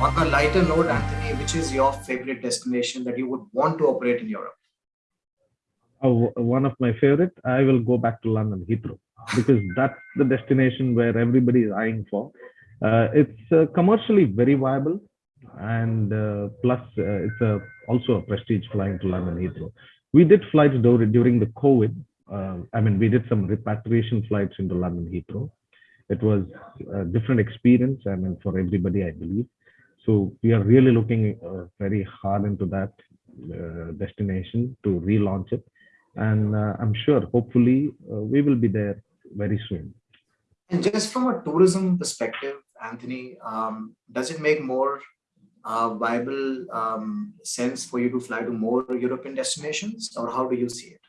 On a lighter note, Anthony, which is your favorite destination that you would want to operate in Europe? Oh, one of my favorite, I will go back to London Heathrow because that's the destination where everybody is eyeing for. Uh, it's uh, commercially very viable and uh, plus uh, it's a, also a prestige flying to London Heathrow. We did flights during the COVID. Uh, I mean, we did some repatriation flights into London Heathrow. It was a different experience, I mean, for everybody, I believe. So we are really looking uh, very hard into that destination to relaunch it. And uh, i'm sure hopefully uh, we will be there very soon. And just from a tourism perspective anthony um, does it make more uh, viable um, sense for you to fly to more european destinations or how do you see it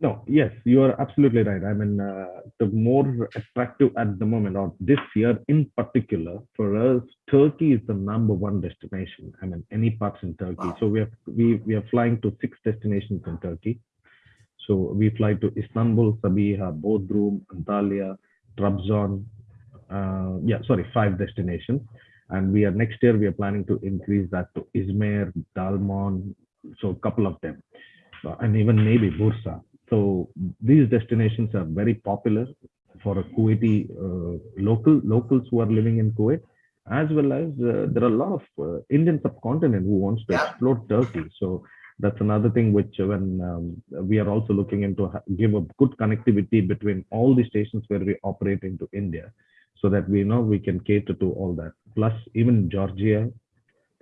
no yes you are absolutely right i mean uh, the more attractive at the moment or this year in particular for us turkey is the number one destination i mean any parts in turkey wow. so we are we, we are flying to six destinations in turkey so we fly to Istanbul, Sabiha, Bodrum, Antalya, Trabzon. Uh, yeah, sorry, five destinations. And we are next year, we are planning to increase that to Izmir, Dalaman, so a couple of them, uh, and even maybe Bursa. So these destinations are very popular for a Kuwaiti uh, local locals who are living in Kuwait, as well as uh, there are a lot of uh, Indian subcontinent who wants to explore Turkey. So that's another thing which when um, we are also looking into give a good connectivity between all the stations where we operate into India so that we know we can cater to all that. Plus even Georgia,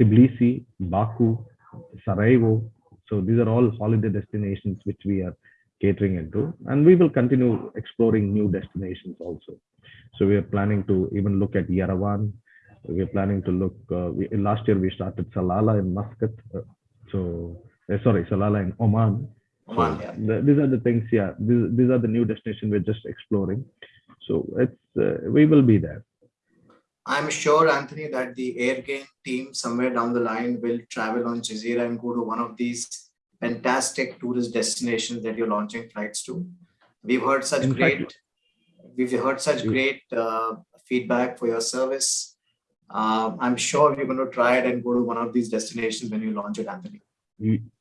Tbilisi, Baku, Sarajevo. So these are all holiday destinations which we are catering into and we will continue exploring new destinations also. So we are planning to even look at Yerevan. We're planning to look, uh, we, last year we started Salalah in Muscat. Uh, so uh, sorry, Salalah in Oman. Oman, so yeah. The, these are the things, yeah. These, these are the new destination we're just exploring. So it's uh, we will be there. I'm sure, Anthony, that the Airgain team somewhere down the line will travel on Jazeera and go to one of these fantastic tourist destinations that you're launching flights to. We've heard such In great, fact, we've heard such great uh, feedback for your service. Uh, I'm sure you're going to try it and go to one of these destinations when you launch it, Anthony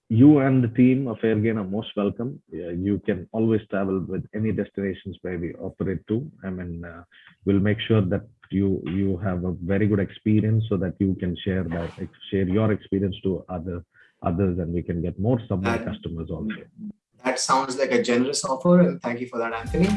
you and the team of Airgain are most welcome. you can always travel with any destinations where we operate to. I mean, uh, we'll make sure that you you have a very good experience so that you can share that share your experience to other others and we can get more subway customers also. That sounds like a generous offer and thank you for that, Anthony.